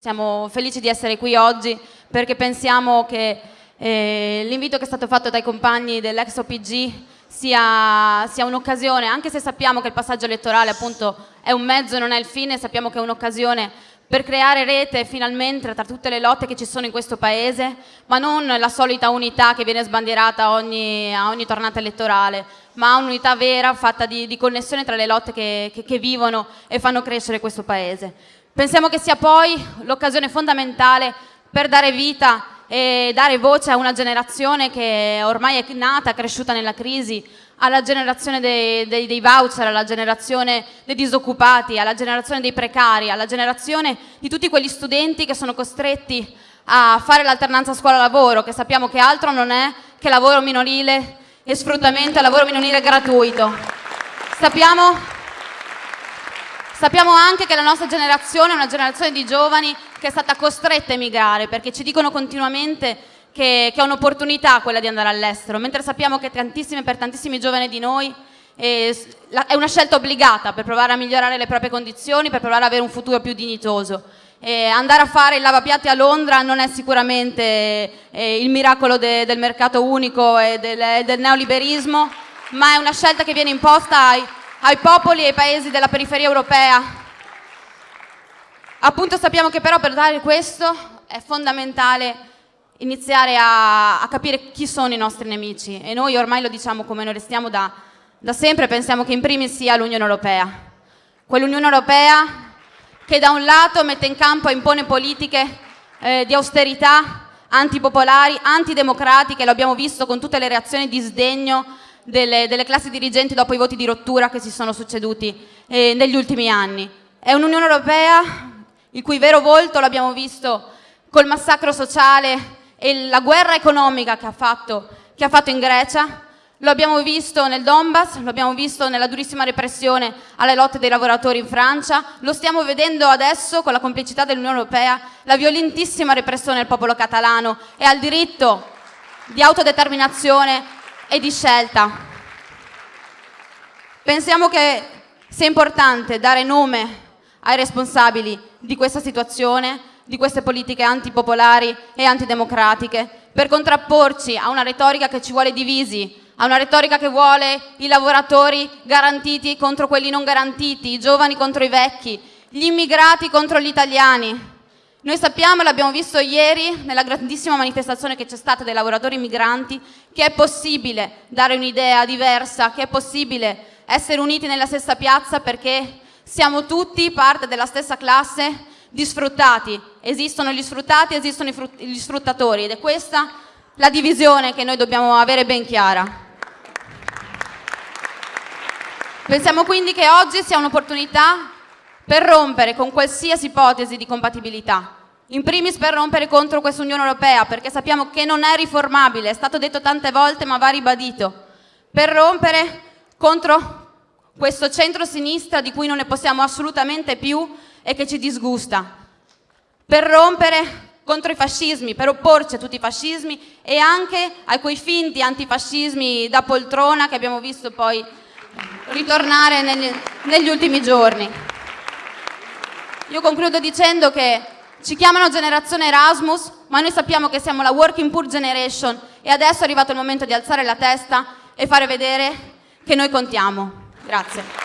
Siamo felici di essere qui oggi perché pensiamo che eh, l'invito che è stato fatto dai compagni dell'ex OPG sia, sia un'occasione, anche se sappiamo che il passaggio elettorale appunto è un mezzo non è il fine, sappiamo che è un'occasione per creare rete finalmente tra tutte le lotte che ci sono in questo paese, ma non la solita unità che viene sbandierata ogni, a ogni tornata elettorale, ma un'unità vera fatta di, di, connessione tra le lotte che, che, che vivono e fanno crescere questo paese. Pensiamo che sia poi l'occasione fondamentale per dare vita e dare voce a una generazione che ormai è nata, cresciuta nella crisi, alla generazione dei, dei, dei, voucher, alla generazione dei disoccupati, alla generazione dei precari, alla generazione di tutti quegli studenti che sono costretti a fare l'alternanza scuola-lavoro, che sappiamo che altro non è che lavoro minorile e sfruttamento e lavoro minorile gratuito. Sappiamo Sappiamo anche che la nostra generazione è una generazione di giovani che è stata costretta a emigrare perché ci dicono continuamente che, che è un'opportunità quella di andare all'estero, mentre sappiamo che tantissime, per tantissimi giovani di noi eh, è una scelta obbligata per provare a migliorare le proprie condizioni, per provare ad avere un futuro più dignitoso. Eh, andare a fare il lavapiatti a Londra non è sicuramente eh, il miracolo de, del mercato unico e del, del neoliberismo, ma è una scelta che viene imposta ai ai popoli e ai paesi della periferia europea. Appunto sappiamo che però per dare questo è fondamentale iniziare a, a, capire chi sono i nostri nemici e noi ormai lo diciamo come noi restiamo da, da sempre, pensiamo che in primis sia l'Unione Europea. Quell'Unione Europea che da un lato mette in campo e impone politiche eh, di austerità antipopolari, antidemocratiche, lo abbiamo visto con tutte le reazioni di sdegno delle, delle, classi dirigenti dopo i voti di rottura che si sono succeduti eh, negli ultimi anni. È un'Unione Europea il cui vero volto l'abbiamo visto col massacro sociale e la guerra economica che ha fatto, che ha fatto in Grecia, lo abbiamo visto nel Donbass, lo abbiamo visto nella durissima repressione alle lotte dei lavoratori in Francia, lo stiamo vedendo adesso con la complicità dell'Unione Europea, la violentissima repressione del popolo catalano e al diritto di autodeterminazione e di scelta. Pensiamo che sia importante dare nome ai responsabili di questa situazione, di queste politiche antipopolari e antidemocratiche, per contrapporci a una retorica che ci vuole divisi, a una retorica che vuole i lavoratori garantiti contro quelli non garantiti, i giovani contro i vecchi, gli immigrati contro gli italiani, noi sappiamo, l'abbiamo visto ieri nella grandissima manifestazione che c'è stata dei lavoratori migranti, che è possibile dare un'idea diversa, che è possibile essere uniti nella stessa piazza perché siamo tutti parte della stessa classe di sfruttati. Esistono gli sfruttati, esistono gli sfruttatori ed è questa la divisione che noi dobbiamo avere ben chiara. Pensiamo quindi che oggi sia un'opportunità per rompere con qualsiasi ipotesi di compatibilità. In primis per rompere contro questa Unione Europea, perché sappiamo che non è riformabile, è stato detto tante volte ma va ribadito. Per rompere contro questo centro-sinistra di cui non ne possiamo assolutamente più e che ci disgusta. Per rompere contro i fascismi, per opporci a tutti i fascismi e anche a quei finti antifascismi da poltrona che abbiamo visto poi ritornare negli, negli ultimi giorni. Io concludo dicendo che ci chiamano generazione Erasmus, ma noi sappiamo che siamo la Working Poor Generation e adesso è arrivato il momento di alzare la testa e fare vedere che noi contiamo. Grazie.